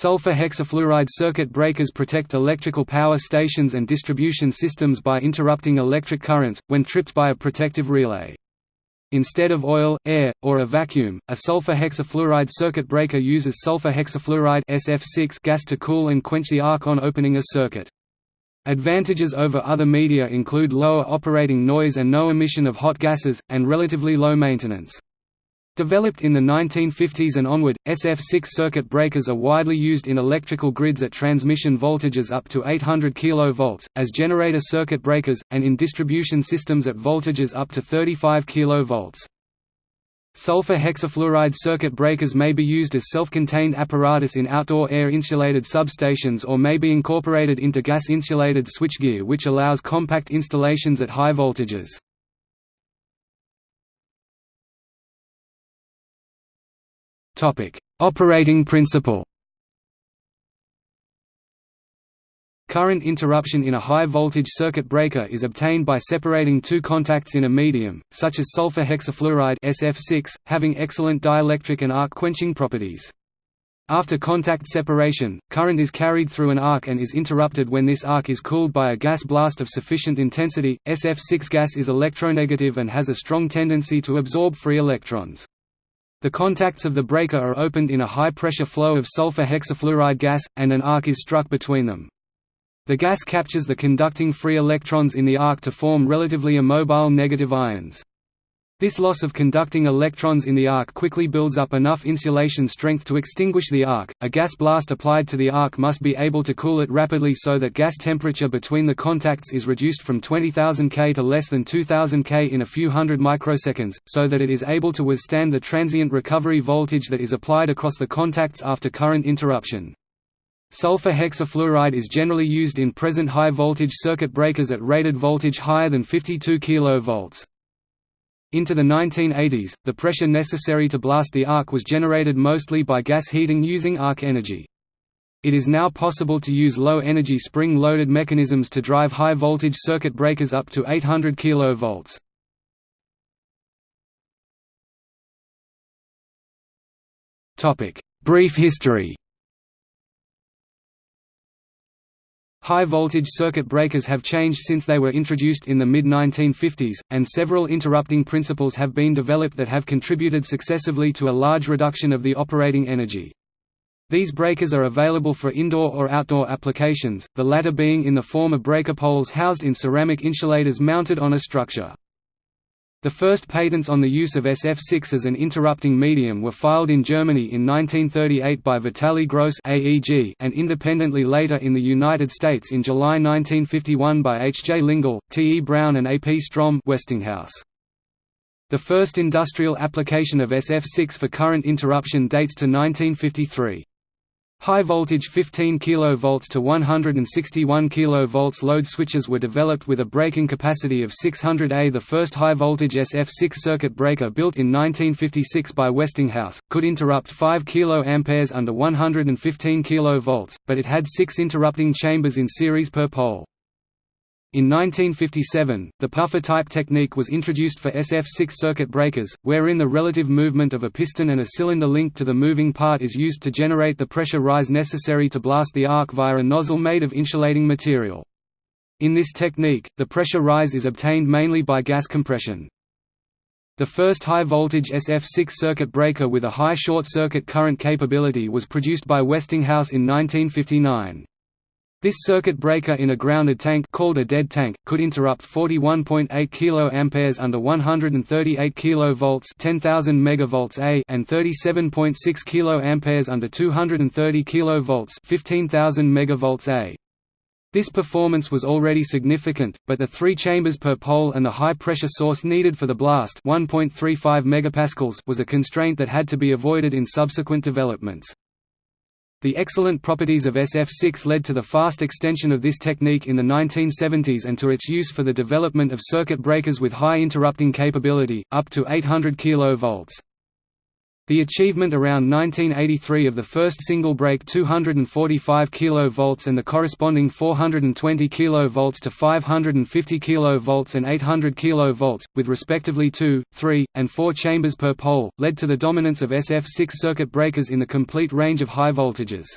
Sulfur hexafluoride circuit breakers protect electrical power stations and distribution systems by interrupting electric currents, when tripped by a protective relay. Instead of oil, air, or a vacuum, a sulfur hexafluoride circuit breaker uses sulfur hexafluoride SF6 gas to cool and quench the arc on opening a circuit. Advantages over other media include lower operating noise and no emission of hot gases, and relatively low maintenance. Developed in the 1950s and onward, SF6 circuit breakers are widely used in electrical grids at transmission voltages up to 800 kV, as generator circuit breakers, and in distribution systems at voltages up to 35 kV. Sulfur hexafluoride circuit breakers may be used as self-contained apparatus in outdoor air-insulated substations or may be incorporated into gas-insulated switchgear which allows compact installations at high voltages. Topic: Operating principle. Current interruption in a high-voltage circuit breaker is obtained by separating two contacts in a medium, such as sulfur hexafluoride SF6, having excellent dielectric and arc quenching properties. After contact separation, current is carried through an arc and is interrupted when this arc is cooled by a gas blast of sufficient intensity. SF6 gas is electronegative and has a strong tendency to absorb free electrons. The contacts of the breaker are opened in a high-pressure flow of sulfur hexafluoride gas, and an arc is struck between them. The gas captures the conducting free electrons in the arc to form relatively immobile negative ions. This loss of conducting electrons in the arc quickly builds up enough insulation strength to extinguish the arc. A gas blast applied to the arc must be able to cool it rapidly so that gas temperature between the contacts is reduced from 20,000 K to less than 2000 K in a few hundred microseconds, so that it is able to withstand the transient recovery voltage that is applied across the contacts after current interruption. Sulfur hexafluoride is generally used in present high voltage circuit breakers at rated voltage higher than 52 kV. Into the 1980s, the pressure necessary to blast the arc was generated mostly by gas heating using arc energy. It is now possible to use low-energy spring-loaded mechanisms to drive high-voltage circuit breakers up to 800 kV. Brief history High-voltage circuit breakers have changed since they were introduced in the mid-1950s, and several interrupting principles have been developed that have contributed successively to a large reduction of the operating energy. These breakers are available for indoor or outdoor applications, the latter being in the form of breaker poles housed in ceramic insulators mounted on a structure. The first patents on the use of SF6 as an interrupting medium were filed in Germany in 1938 by Vitaly Grosse AEG and independently later in the United States in July 1951 by H. J. Lingle, T. E. Brown and A. P. Strom Westinghouse. The first industrial application of SF6 for current interruption dates to 1953. High voltage 15 kV to 161 kV load switches were developed with a breaking capacity of 600 A. The first high voltage SF6 circuit breaker built in 1956 by Westinghouse, could interrupt 5 kA under 115 kV, but it had six interrupting chambers in series per pole. In 1957, the puffer-type technique was introduced for SF6 circuit breakers, wherein the relative movement of a piston and a cylinder linked to the moving part is used to generate the pressure rise necessary to blast the arc via a nozzle made of insulating material. In this technique, the pressure rise is obtained mainly by gas compression. The first high-voltage SF6 circuit breaker with a high short-circuit current capability was produced by Westinghouse in 1959. This circuit breaker in a grounded tank called a dead tank could interrupt 41.8 kA under 138 kV 10,000 megavolts A and 37.6 kA under 230 kV 15,000 megavolts A. This performance was already significant, but the three chambers per pole and the high pressure source needed for the blast 1.35 megapascals was a constraint that had to be avoided in subsequent developments. The excellent properties of SF6 led to the fast extension of this technique in the 1970s and to its use for the development of circuit breakers with high interrupting capability, up to 800 kV. The achievement around 1983 of the first single break 245 kV and the corresponding 420 kV to 550 kV and 800 kV, with respectively 2, 3, and 4 chambers per pole, led to the dominance of SF6 circuit breakers in the complete range of high voltages.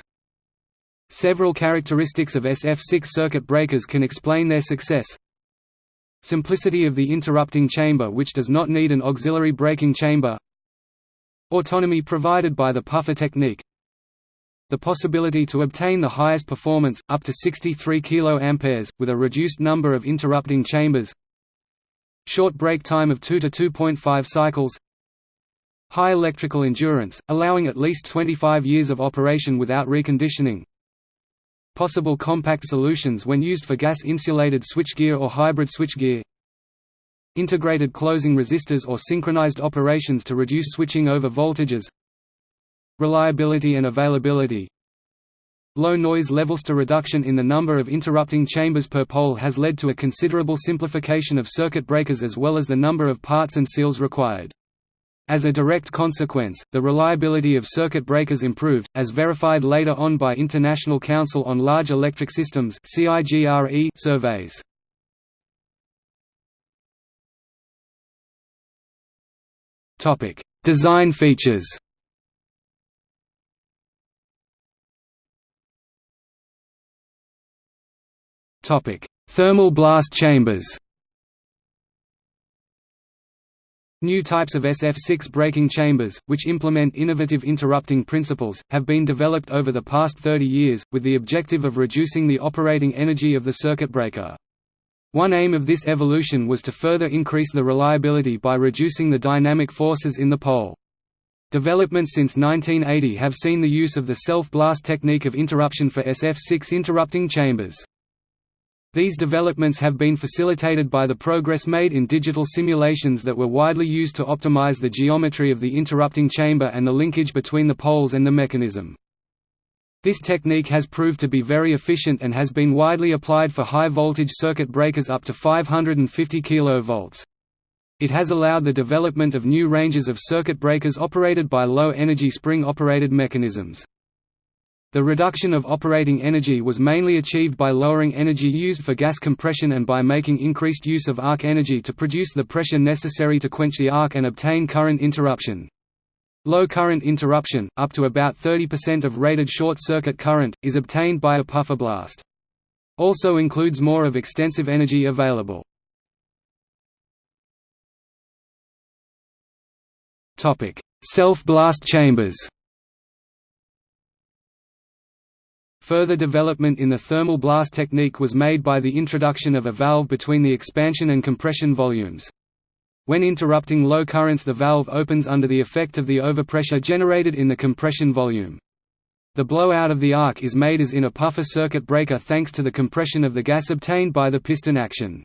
Several characteristics of SF6 circuit breakers can explain their success. Simplicity of the interrupting chamber which does not need an auxiliary breaking chamber Autonomy provided by the puffer technique. The possibility to obtain the highest performance, up to 63 kA, with a reduced number of interrupting chambers. Short break time of 2 to 2.5 cycles. High electrical endurance, allowing at least 25 years of operation without reconditioning. Possible compact solutions when used for gas-insulated switchgear or hybrid switchgear Integrated closing resistors or synchronized operations to reduce switching over voltages Reliability and availability Low noise levels to reduction in the number of interrupting chambers per pole has led to a considerable simplification of circuit breakers as well as the number of parts and seals required. As a direct consequence, the reliability of circuit breakers improved, as verified later on by International Council on Large Electric Systems surveys. Design features. Topic: Thermal blast chambers. New types of SF6 breaking chambers, which implement innovative interrupting principles, have been developed over the past 30 years, with the objective of reducing the operating energy of the circuit breaker. One aim of this evolution was to further increase the reliability by reducing the dynamic forces in the pole. Developments since 1980 have seen the use of the self-blast technique of interruption for SF6 interrupting chambers. These developments have been facilitated by the progress made in digital simulations that were widely used to optimize the geometry of the interrupting chamber and the linkage between the poles and the mechanism. This technique has proved to be very efficient and has been widely applied for high-voltage circuit breakers up to 550 kV. It has allowed the development of new ranges of circuit breakers operated by low-energy spring-operated mechanisms. The reduction of operating energy was mainly achieved by lowering energy used for gas compression and by making increased use of arc energy to produce the pressure necessary to quench the arc and obtain current interruption. Low current interruption, up to about 30% of rated short-circuit current, is obtained by a puffer blast. Also includes more of extensive energy available. Self-blast chambers Further development in the thermal blast technique was made by the introduction of a valve between the expansion and compression volumes. When interrupting low currents the valve opens under the effect of the overpressure generated in the compression volume. The blowout of the arc is made as in a puffer circuit breaker thanks to the compression of the gas obtained by the piston action.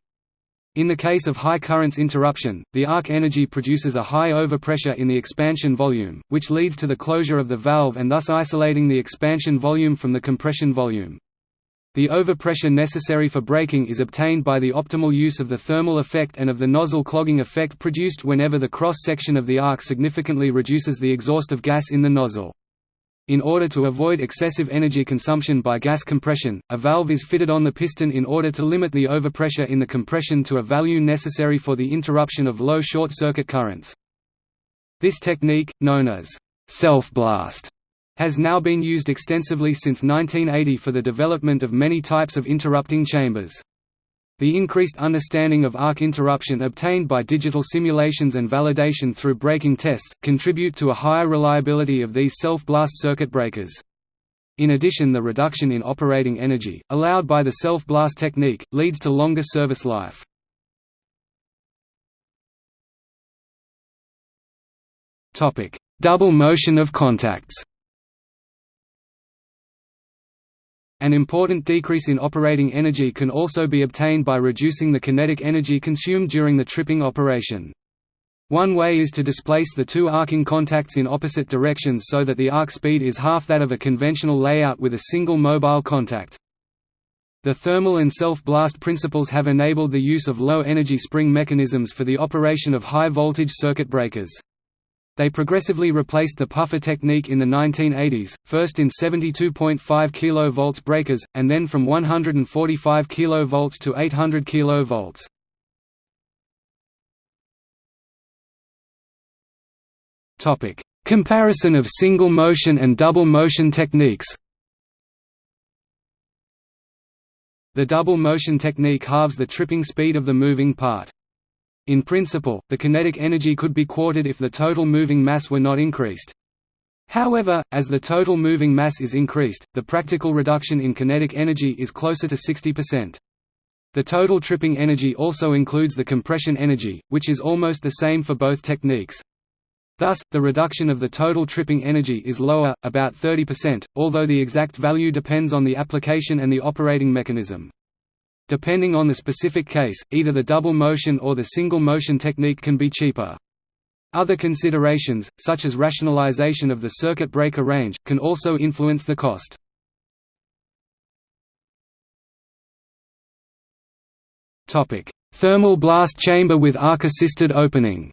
In the case of high currents interruption, the arc energy produces a high overpressure in the expansion volume, which leads to the closure of the valve and thus isolating the expansion volume from the compression volume. The overpressure necessary for breaking is obtained by the optimal use of the thermal effect and of the nozzle clogging effect produced whenever the cross-section of the arc significantly reduces the exhaust of gas in the nozzle. In order to avoid excessive energy consumption by gas compression, a valve is fitted on the piston in order to limit the overpressure in the compression to a value necessary for the interruption of low short-circuit currents. This technique, known as self-blast, has now been used extensively since 1980 for the development of many types of interrupting chambers. The increased understanding of arc interruption obtained by digital simulations and validation through breaking tests, contribute to a higher reliability of these self-blast circuit breakers. In addition the reduction in operating energy, allowed by the self-blast technique, leads to longer service life. Double motion of contacts An important decrease in operating energy can also be obtained by reducing the kinetic energy consumed during the tripping operation. One way is to displace the two arcing contacts in opposite directions so that the arc speed is half that of a conventional layout with a single mobile contact. The thermal and self-blast principles have enabled the use of low-energy spring mechanisms for the operation of high-voltage circuit breakers. They progressively replaced the puffer technique in the 1980s, first in 72.5 kV breakers, and then from 145 kV to 800 kV. Comparison of single motion and double motion techniques The double motion technique halves the tripping speed of the moving part. In principle, the kinetic energy could be quartered if the total moving mass were not increased. However, as the total moving mass is increased, the practical reduction in kinetic energy is closer to 60%. The total tripping energy also includes the compression energy, which is almost the same for both techniques. Thus, the reduction of the total tripping energy is lower, about 30%, although the exact value depends on the application and the operating mechanism. Depending on the specific case, either the double motion or the single motion technique can be cheaper. Other considerations, such as rationalization of the circuit breaker range, can also influence the cost. Thermal blast chamber with arc-assisted opening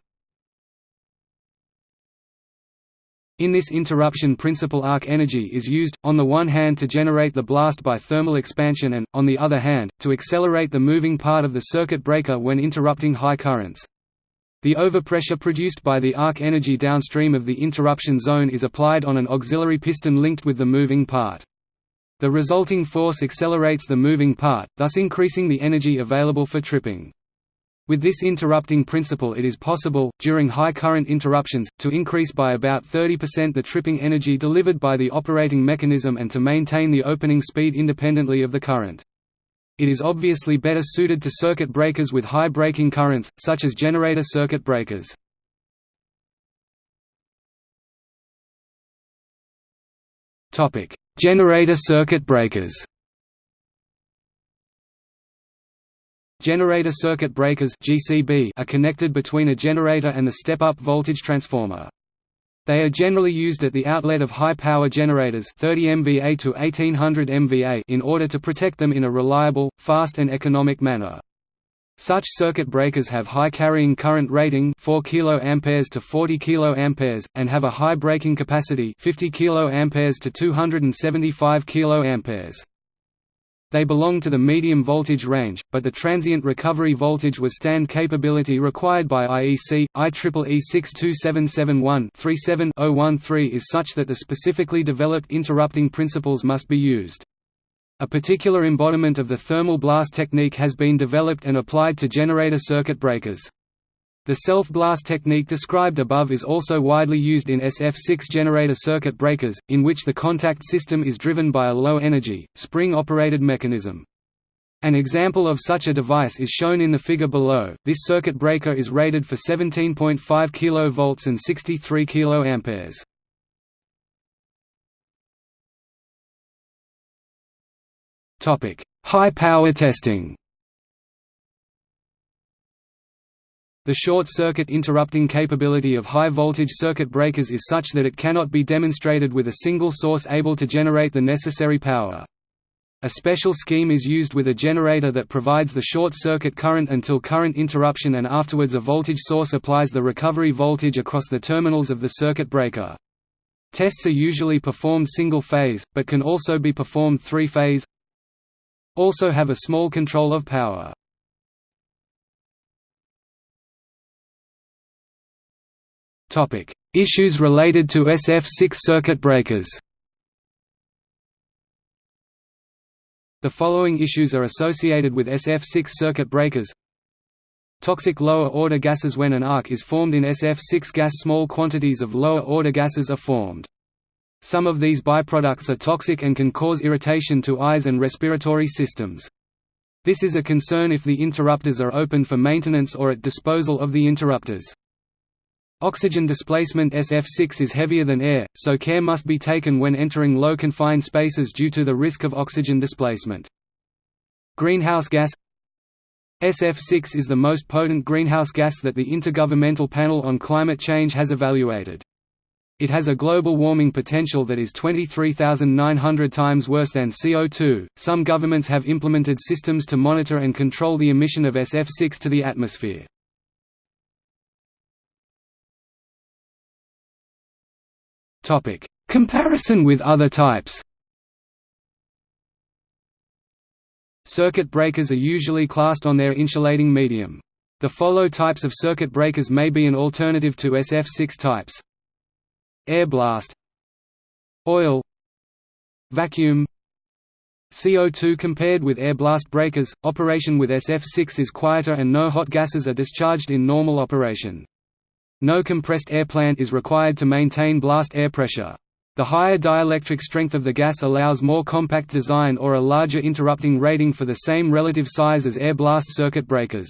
In this interruption principle arc energy is used, on the one hand to generate the blast by thermal expansion and, on the other hand, to accelerate the moving part of the circuit breaker when interrupting high currents. The overpressure produced by the arc energy downstream of the interruption zone is applied on an auxiliary piston linked with the moving part. The resulting force accelerates the moving part, thus increasing the energy available for tripping. With this interrupting principle it is possible, during high current interruptions, to increase by about 30% the tripping energy delivered by the operating mechanism and to maintain the opening speed independently of the current. It is obviously better suited to circuit breakers with high breaking currents, such as generator circuit breakers. generator circuit breakers Generator circuit breakers are connected between a generator and the step-up voltage transformer. They are generally used at the outlet of high-power generators 30 MVA to 1800 MVA in order to protect them in a reliable, fast and economic manner. Such circuit breakers have high carrying current rating 4 kA to 40 kA and have a high breaking capacity 50 kA to 275 kA. They belong to the medium voltage range, but the transient recovery voltage withstand capability required by IEC, IEEE 62771-37-013 is such that the specifically developed interrupting principles must be used. A particular embodiment of the thermal blast technique has been developed and applied to generator circuit breakers. The self-blast technique described above is also widely used in SF6 generator circuit breakers, in which the contact system is driven by a low-energy, spring-operated mechanism. An example of such a device is shown in the figure below. This circuit breaker is rated for 17.5 kV and 63 kA. Topic: High power testing. The short-circuit interrupting capability of high-voltage circuit breakers is such that it cannot be demonstrated with a single source able to generate the necessary power. A special scheme is used with a generator that provides the short-circuit current until current interruption and afterwards a voltage source applies the recovery voltage across the terminals of the circuit breaker. Tests are usually performed single-phase, but can also be performed three-phase also have a small control of power. Issues related to SF6 circuit breakers The following issues are associated with SF6 circuit breakers Toxic lower-order gases When an arc is formed in SF6 gas small quantities of lower-order gases are formed. Some of these byproducts are toxic and can cause irritation to eyes and respiratory systems. This is a concern if the interrupters are open for maintenance or at disposal of the interrupters. Oxygen displacement SF6 is heavier than air, so care must be taken when entering low confined spaces due to the risk of oxygen displacement. Greenhouse gas SF6 is the most potent greenhouse gas that the Intergovernmental Panel on Climate Change has evaluated. It has a global warming potential that is 23,900 times worse than CO2. Some governments have implemented systems to monitor and control the emission of SF6 to the atmosphere. Topic: Comparison with other types. Circuit breakers are usually classed on their insulating medium. The follow types of circuit breakers may be an alternative to SF6 types. Air blast Oil Vacuum CO2 compared with air blast breakers, operation with SF6 is quieter and no hot gases are discharged in normal operation. No compressed air plant is required to maintain blast air pressure. The higher dielectric strength of the gas allows more compact design or a larger interrupting rating for the same relative size as air blast circuit breakers.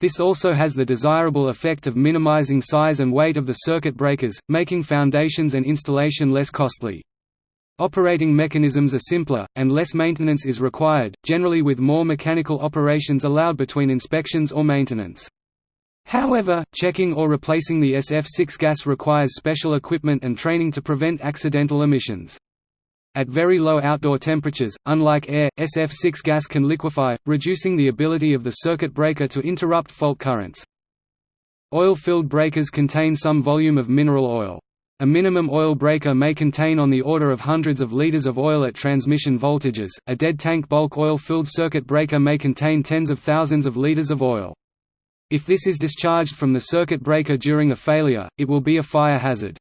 This also has the desirable effect of minimizing size and weight of the circuit breakers, making foundations and installation less costly. Operating mechanisms are simpler, and less maintenance is required, generally with more mechanical operations allowed between inspections or maintenance. However, checking or replacing the SF6 gas requires special equipment and training to prevent accidental emissions. At very low outdoor temperatures, unlike air, SF6 gas can liquefy, reducing the ability of the circuit breaker to interrupt fault currents. Oil-filled breakers contain some volume of mineral oil. A minimum oil breaker may contain on the order of hundreds of liters of oil at transmission voltages, a dead tank bulk oil-filled circuit breaker may contain tens of thousands of liters of oil. If this is discharged from the circuit breaker during a failure, it will be a fire hazard.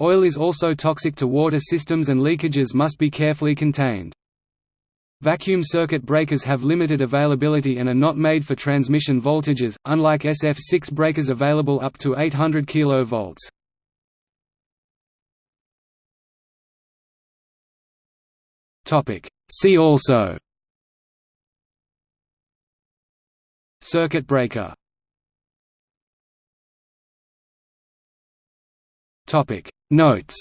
Oil is also toxic to water systems and leakages must be carefully contained. Vacuum circuit breakers have limited availability and are not made for transmission voltages, unlike SF6 breakers available up to 800 kV. See also Circuit breaker Topic. Notes